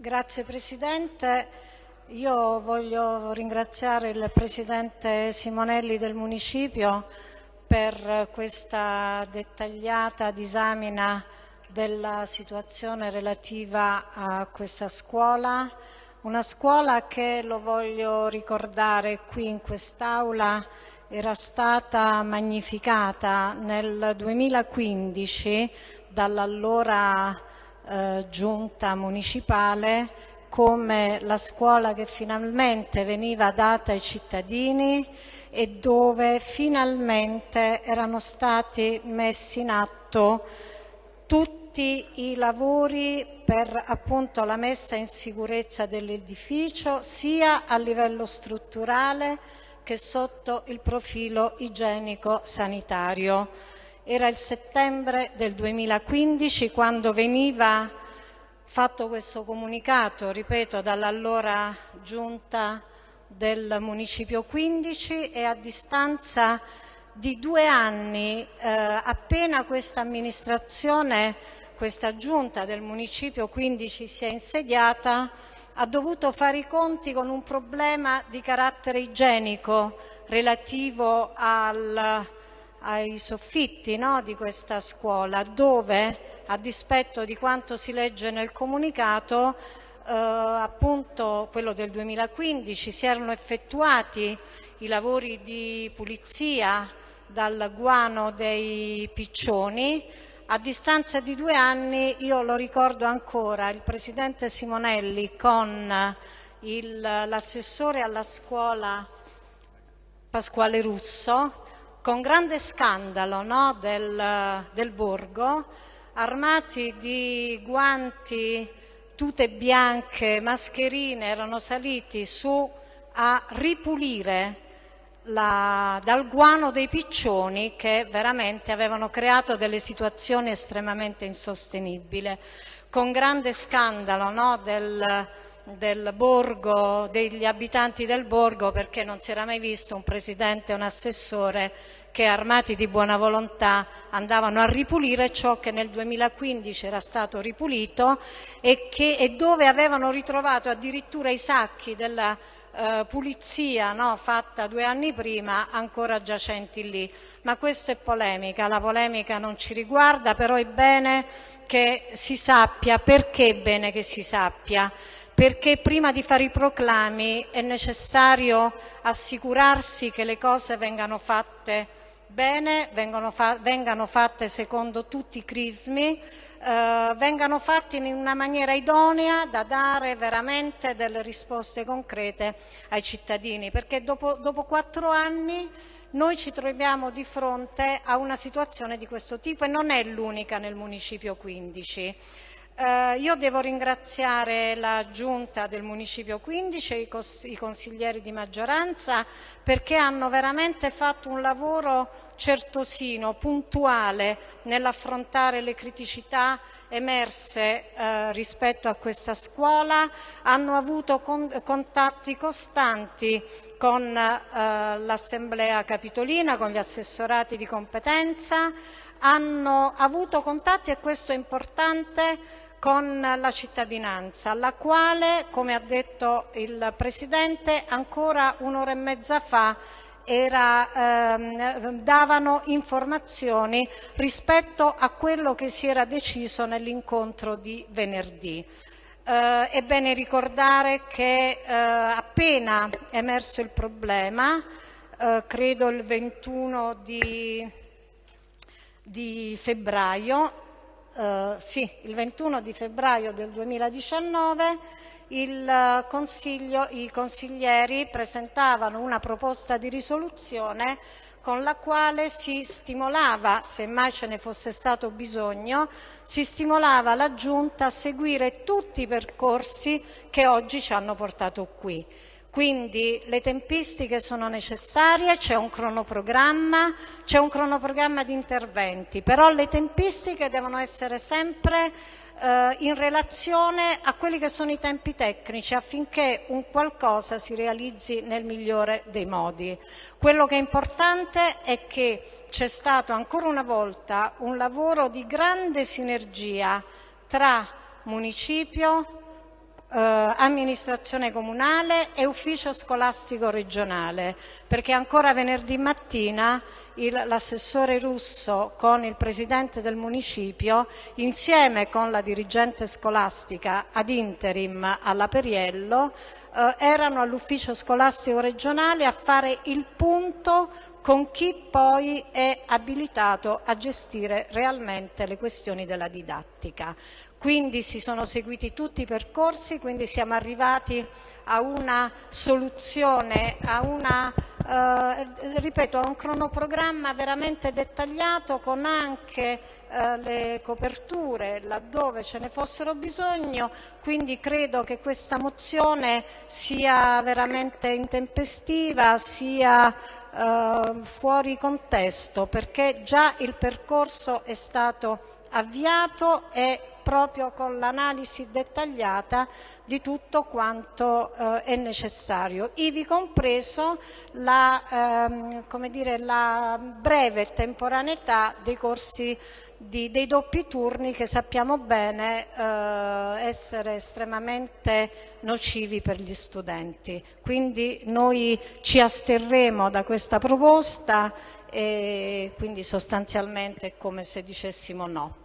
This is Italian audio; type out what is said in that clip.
Grazie Presidente. Io voglio ringraziare il Presidente Simonelli del Municipio per questa dettagliata disamina della situazione relativa a questa scuola, una scuola che, lo voglio ricordare qui in quest'Aula, era stata magnificata nel 2015 dall'allora eh, giunta municipale come la scuola che finalmente veniva data ai cittadini e dove finalmente erano stati messi in atto tutti i lavori per appunto la messa in sicurezza dell'edificio sia a livello strutturale che sotto il profilo igienico-sanitario. Era il settembre del 2015 quando veniva fatto questo comunicato, ripeto, dall'allora giunta del Municipio 15 e a distanza di due anni, eh, appena questa amministrazione, questa giunta del Municipio 15 si è insediata, ha dovuto fare i conti con un problema di carattere igienico relativo al, ai soffitti no, di questa scuola, dove a dispetto di quanto si legge nel comunicato, eh, appunto quello del 2015, si erano effettuati i lavori di pulizia dal guano dei piccioni. A distanza di due anni, io lo ricordo ancora, il Presidente Simonelli con l'assessore alla scuola Pasquale Russo, con grande scandalo no, del, del borgo, armati di guanti, tute bianche, mascherine, erano saliti su a ripulire la, dal guano dei piccioni che veramente avevano creato delle situazioni estremamente insostenibili. Con grande scandalo no, del, del borgo, degli abitanti del borgo, perché non si era mai visto un presidente e un assessore che armati di buona volontà andavano a ripulire ciò che nel 2015 era stato ripulito e, che, e dove avevano ritrovato addirittura i sacchi della eh, pulizia no, fatta due anni prima ancora giacenti lì. Ma questa è polemica, la polemica non ci riguarda, però è bene che si sappia, perché è bene che si sappia? Perché prima di fare i proclami è necessario assicurarsi che le cose vengano fatte bene, fa vengano fatte secondo tutti i crismi, eh, vengano fatte in una maniera idonea da dare veramente delle risposte concrete ai cittadini, perché dopo, dopo quattro anni noi ci troviamo di fronte a una situazione di questo tipo e non è l'unica nel Municipio 15. Eh, io devo ringraziare la Giunta del Municipio 15 e i, cons i consiglieri di maggioranza perché hanno veramente fatto un lavoro certosino, puntuale nell'affrontare le criticità emerse eh, rispetto a questa scuola, hanno avuto con contatti costanti con eh, l'Assemblea Capitolina, con gli assessorati di competenza, hanno avuto contatti, e questo è importante, con la cittadinanza, alla quale, come ha detto il Presidente, ancora un'ora e mezza fa era, ehm, davano informazioni rispetto a quello che si era deciso nell'incontro di venerdì. Eh, è bene ricordare che eh, appena emerso il problema, eh, credo il 21 di, di febbraio, eh, sì, il 21 di febbraio del 2019 il consiglio, i consiglieri presentavano una proposta di risoluzione con la quale si stimolava, se mai ce ne fosse stato bisogno, si stimolava la Giunta a seguire tutti i percorsi che oggi ci hanno portato qui. Quindi le tempistiche sono necessarie, c'è un cronoprogramma, c'è un cronoprogramma di interventi, però le tempistiche devono essere sempre eh, in relazione a quelli che sono i tempi tecnici affinché un qualcosa si realizzi nel migliore dei modi. Quello che è importante è che c'è stato ancora una volta un lavoro di grande sinergia tra municipio, eh, amministrazione comunale e ufficio scolastico regionale, perché ancora venerdì mattina l'assessore Russo con il presidente del municipio, insieme con la dirigente scolastica ad interim alla Periello, eh, erano all'ufficio scolastico regionale a fare il punto con chi poi è abilitato a gestire realmente le questioni della didattica. Quindi si sono seguiti tutti i percorsi, quindi siamo arrivati a una soluzione, a una ripeto, ha un cronoprogramma veramente dettagliato con anche eh, le coperture laddove ce ne fossero bisogno, quindi credo che questa mozione sia veramente intempestiva, sia eh, fuori contesto, perché già il percorso è stato avviato e proprio con l'analisi dettagliata di tutto quanto eh, è necessario, ivi compreso la, ehm, dire, la breve temporaneità dei corsi di, dei doppi turni che sappiamo bene eh, essere estremamente nocivi per gli studenti. Quindi noi ci asterremo da questa proposta e quindi sostanzialmente è come se dicessimo no.